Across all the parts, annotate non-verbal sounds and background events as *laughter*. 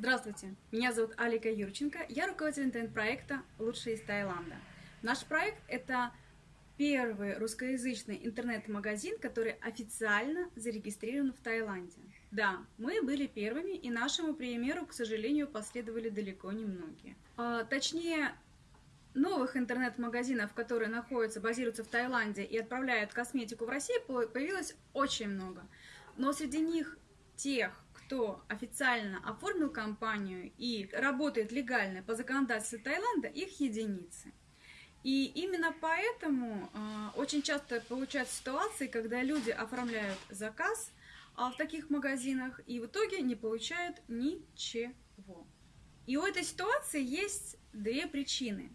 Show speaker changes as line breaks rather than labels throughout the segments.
Здравствуйте, меня зовут Алика Юрченко, я руководитель интернет-проекта «Лучшие из Таиланда». Наш проект – это первый русскоязычный интернет-магазин, который официально зарегистрирован в Таиланде. Да, мы были первыми, и нашему примеру, к сожалению, последовали далеко не многие. А, точнее, новых интернет-магазинов, которые находятся, базируются в Таиланде и отправляют косметику в Россию, появилось очень много. Но среди них тех, кто официально оформил компанию и работает легально по законодательству Таиланда, их единицы. И именно поэтому э, очень часто получаются ситуации, когда люди оформляют заказ э, в таких магазинах и в итоге не получают ничего. И у этой ситуации есть две причины.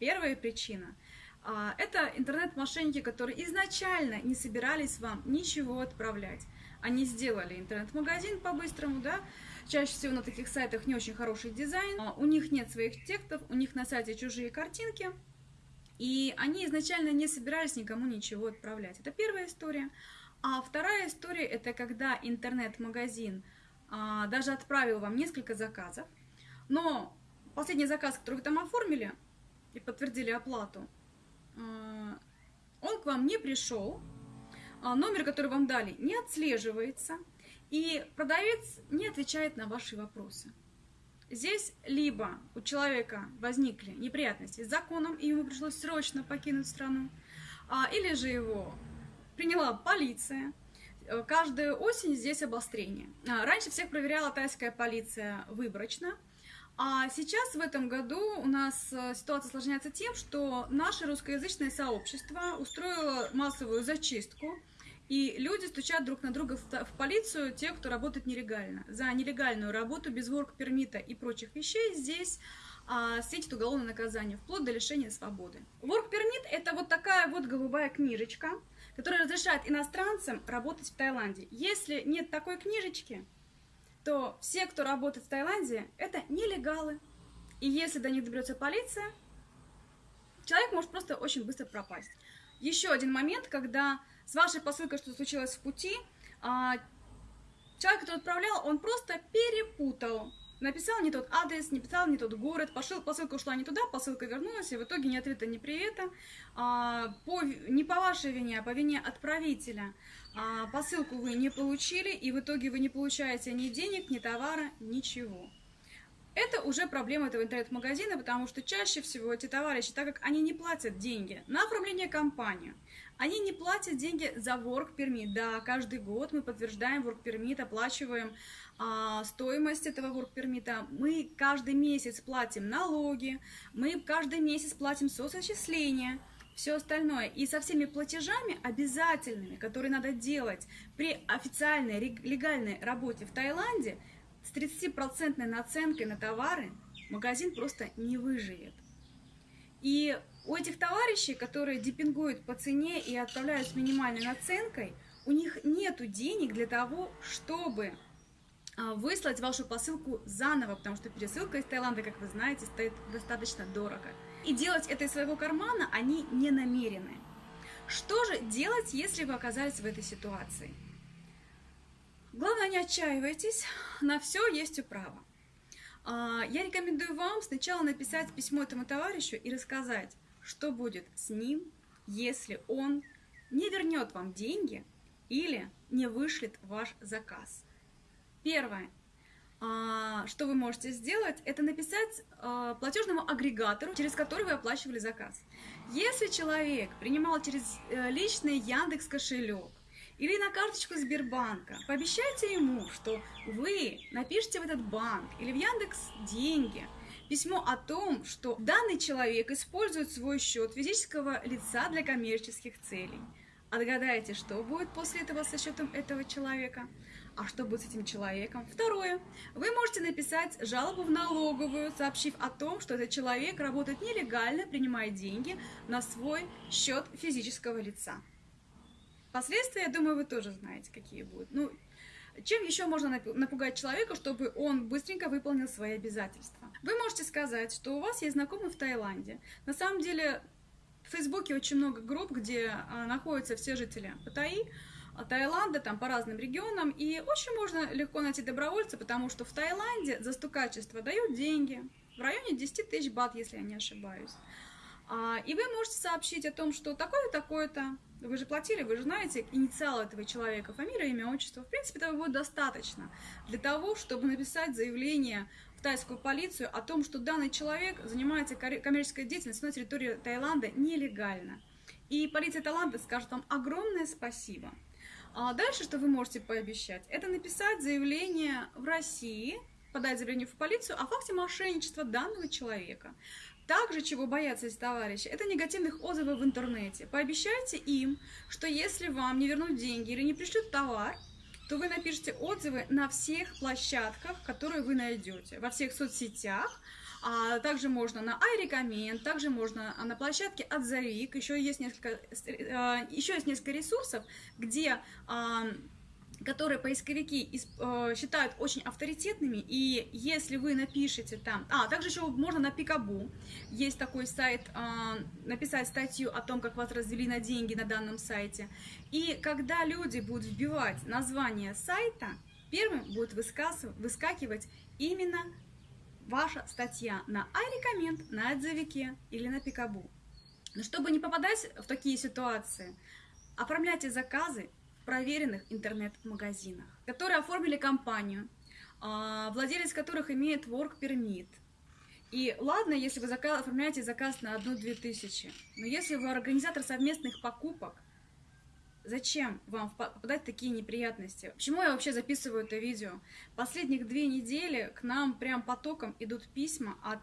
Первая причина э, – это интернет-мошенники, которые изначально не собирались вам ничего отправлять. Они сделали интернет-магазин по-быстрому, да, чаще всего на таких сайтах не очень хороший дизайн, у них нет своих текстов, у них на сайте чужие картинки, и они изначально не собирались никому ничего отправлять. Это первая история. А вторая история, это когда интернет-магазин а, даже отправил вам несколько заказов, но последний заказ, который вы там оформили и подтвердили оплату, а, он к вам не пришел, а, номер, который вам дали, не отслеживается, и продавец не отвечает на ваши вопросы. Здесь либо у человека возникли неприятности с законом, и ему пришлось срочно покинуть страну, а, или же его приняла полиция. Каждую осень здесь обострение. А, раньше всех проверяла тайская полиция выборочно, а сейчас в этом году у нас э, ситуация осложняется тем, что наше русскоязычное сообщество устроило массовую зачистку и люди стучат друг на друга в, полицию, те, кто работает нелегально. За нелегальную работу без ворк-пермита и прочих вещей здесь а, светит уголовное наказание, вплоть до лишения свободы. Ворк-пермит – это вот такая вот голубая книжечка, которая разрешает иностранцам работать в Таиланде. Если нет такой книжечки, то все, кто работает в Таиланде, это нелегалы. И если до них доберется полиция, человек может просто очень быстро пропасть. Еще один момент, когда с вашей посылкой что случилось в пути, а, человек, который отправлял, он просто перепутал. Написал не тот адрес, не писал не тот город, пошел, посылка ушла не туда, посылка вернулась, и в итоге ни ответа, ни привета. А, по, не по вашей вине, а по вине отправителя. А, посылку вы не получили, и в итоге вы не получаете ни денег, ни товара, ничего. Это уже проблема этого интернет-магазина, потому что чаще всего эти товарищи, так как они не платят деньги на оформление компании, они не платят деньги за work permit. Да, каждый год мы подтверждаем work permit, оплачиваем а, стоимость этого work permit. Мы каждый месяц платим налоги, мы каждый месяц платим соцочисления, все остальное. И со всеми платежами обязательными, которые надо делать при официальной легальной работе в Таиланде – с 30% наценкой на товары магазин просто не выживет. И у этих товарищей, которые депингуют по цене и отправляют с минимальной наценкой, у них нет денег для того, чтобы а, выслать вашу посылку заново, потому что пересылка из Таиланда, как вы знаете, стоит достаточно дорого. И делать это из своего кармана они не намерены. Что же делать, если вы оказались в этой ситуации? Главное, не отчаивайтесь, на все есть управа. А, я рекомендую вам сначала написать письмо этому товарищу и рассказать, что будет с ним, если он не вернет вам деньги или не вышлет ваш заказ. Первое, а, что вы можете сделать, это написать а, платежному агрегатору, через который вы оплачивали заказ. Если человек принимал через э, личный Яндекс кошелек, или на карточку Сбербанка. Пообещайте ему, что вы напишите в этот банк или в Яндекс деньги письмо о том, что данный человек использует свой счет физического лица для коммерческих целей. А догадайте, что будет после этого со счетом этого человека? А что будет с этим человеком? Второе. Вы можете написать жалобу в налоговую, сообщив о том, что этот человек работает нелегально, принимая деньги на свой счет физического лица. Последствия, я думаю, вы тоже знаете, какие будут. Ну, чем еще можно напугать человека, чтобы он быстренько выполнил свои обязательства? Вы можете сказать, что у вас есть знакомый в Таиланде. На самом деле, в Фейсбуке очень много групп, где а, находятся все жители Паттайи, Таиланда, там по разным регионам, и очень можно легко найти добровольца, потому что в Таиланде за стукачество дают деньги, в районе 10 тысяч бат, если я не ошибаюсь. А, и вы можете сообщить о том, что такое-то, такое-то, вы же платили, вы же знаете инициал этого человека, фамилия, имя, отчество. В принципе, этого будет достаточно для того, чтобы написать заявление в тайскую полицию о том, что данный человек занимается коммерческой деятельностью на территории Таиланда нелегально. И полиция Таиланда скажет вам огромное спасибо. А дальше, что вы можете пообещать, это написать заявление в России, подать заявление в полицию о факте мошенничества данного человека. Также, чего боятся эти товарищи, это негативных отзывов в интернете. Пообещайте им, что если вам не вернут деньги или не пришлют товар, то вы напишите отзывы на всех площадках, которые вы найдете, во всех соцсетях, а также можно на iRecommend, также можно на площадке Отзовик, еще есть несколько, э, еще есть несколько ресурсов, где которые поисковики э, считают очень авторитетными, и если вы напишете там... А, также еще можно на Пикабу, есть такой сайт, э, написать статью о том, как вас развели на деньги на данном сайте. И когда люди будут вбивать название сайта, первым будет выскакивать именно ваша статья на iRecommend, на отзывике или на Пикабу. Но чтобы не попадать в такие ситуации, оформляйте заказы проверенных интернет-магазинах, которые оформили компанию, а, владелец которых имеет work permit. И ладно, если вы заказ, оформляете заказ на одну-две тысячи, но если вы организатор совместных покупок, зачем вам попадать в такие неприятности? Почему я вообще записываю это видео? Последних две недели к нам прям потоком идут письма от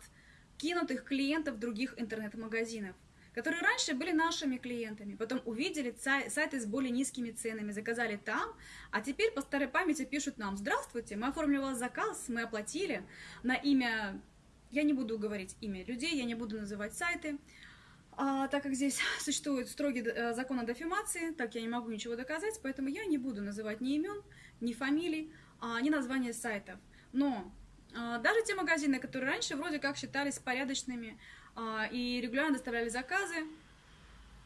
кинутых клиентов других интернет-магазинов которые раньше были нашими клиентами, потом увидели сайты с более низкими ценами, заказали там, а теперь по старой памяти пишут нам, здравствуйте, мы оформили у вас заказ, мы оплатили на имя, я не буду говорить имя людей, я не буду называть сайты, а, так как здесь *laughs* существует строгий э, закон о дефамации, так я не могу ничего доказать, поэтому я не буду называть ни имен, ни фамилий, а, ни названия сайтов. Но а, даже те магазины, которые раньше вроде как считались порядочными, и регулярно доставляли заказы,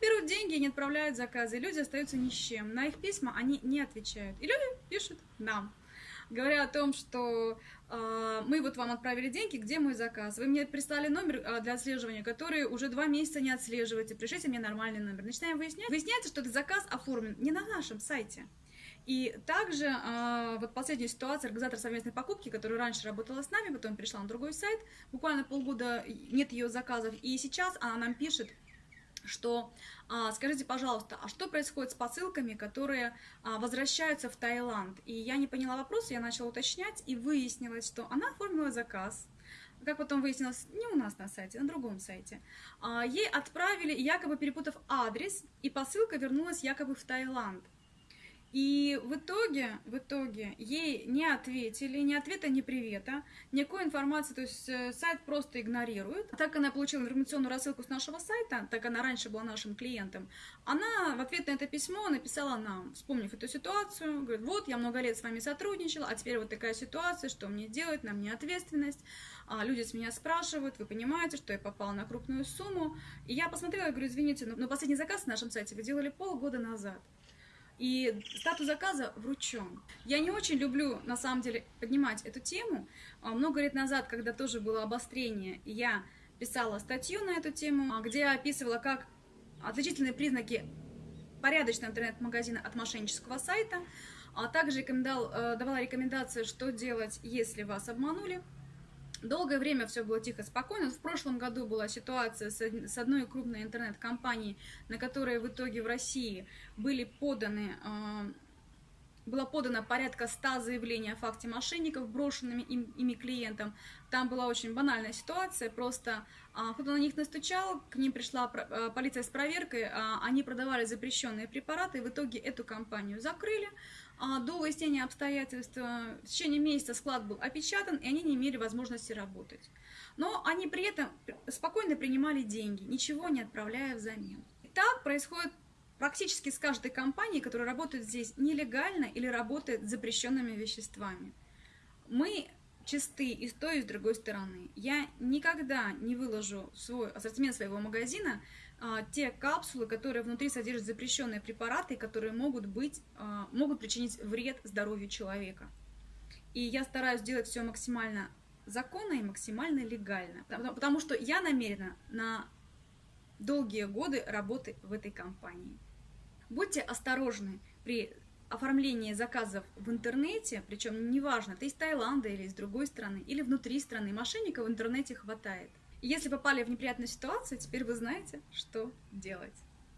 берут деньги и не отправляют заказы, люди остаются ни с чем. На их письма они не отвечают. И люди пишут нам, говоря о том, что э, мы вот вам отправили деньги, где мой заказ? Вы мне прислали номер э, для отслеживания, который уже два месяца не отслеживаете, пришлите мне нормальный номер. Начинаем выяснять. Выясняется, что этот заказ оформлен не на нашем сайте. И также э, вот последняя ситуация, организатор совместной покупки, которая раньше работала с нами, потом перешла на другой сайт, буквально полгода нет ее заказов, и сейчас она нам пишет, что а, скажите, пожалуйста, а что происходит с посылками, которые а, возвращаются в Таиланд? И я не поняла вопрос, я начала уточнять, и выяснилось, что она оформила заказ, как потом выяснилось, не у нас на сайте, на другом сайте. А, ей отправили, якобы перепутав адрес, и посылка вернулась якобы в Таиланд. И в итоге, в итоге ей не ответили, ни ответа, ни привета, никакой информации, то есть э, сайт просто игнорирует. Так она получила информационную рассылку с нашего сайта, так она раньше была нашим клиентом, она в ответ на это письмо написала нам, вспомнив эту ситуацию, говорит, вот, я много лет с вами сотрудничала, а теперь вот такая ситуация, что мне делать, на мне ответственность, а люди с меня спрашивают, вы понимаете, что я попала на крупную сумму, и я посмотрела, говорю, извините, но последний заказ на нашем сайте вы делали полгода назад. И статус заказа вручен. Я не очень люблю, на самом деле, поднимать эту тему. А, много лет назад, когда тоже было обострение, я писала статью на эту тему, а, где я описывала, как отличительные признаки порядочного интернет-магазина от мошеннического сайта, а также э, давала рекомендации, что делать, если вас обманули. Долгое время все было тихо, спокойно. В прошлом году была ситуация с одной крупной интернет-компанией, на которой в итоге в России были поданы, а, было подано порядка 100 заявлений о факте мошенников, брошенными им, ими клиентам. Там была очень банальная ситуация, просто а, кто-то на них настучал, к ним пришла а, полиция с проверкой, они продавали запрещенные препараты, и в итоге эту компанию закрыли, а, до выяснения обстоятельств в течение месяца склад был опечатан, и они не имели возможности работать. Но они при этом спокойно принимали деньги, ничего не отправляя взамен. И так происходит практически с каждой компанией, которая работает здесь нелегально или работает с запрещенными веществами. Мы чисты и с той, и с другой стороны. Я никогда не выложу свой ассортимент своего магазина а, те капсулы, которые внутри содержат запрещенные препараты, которые могут, быть, а, могут причинить вред здоровью человека. И я стараюсь делать все максимально законно и максимально легально, потому, потому что я намерена на долгие годы работы в этой компании. Будьте осторожны при оформлении заказов в интернете, причем неважно, ты из Таиланда или из другой страны, или внутри страны, мошенников в интернете хватает. Если попали в неприятную ситуацию, теперь вы знаете, что делать.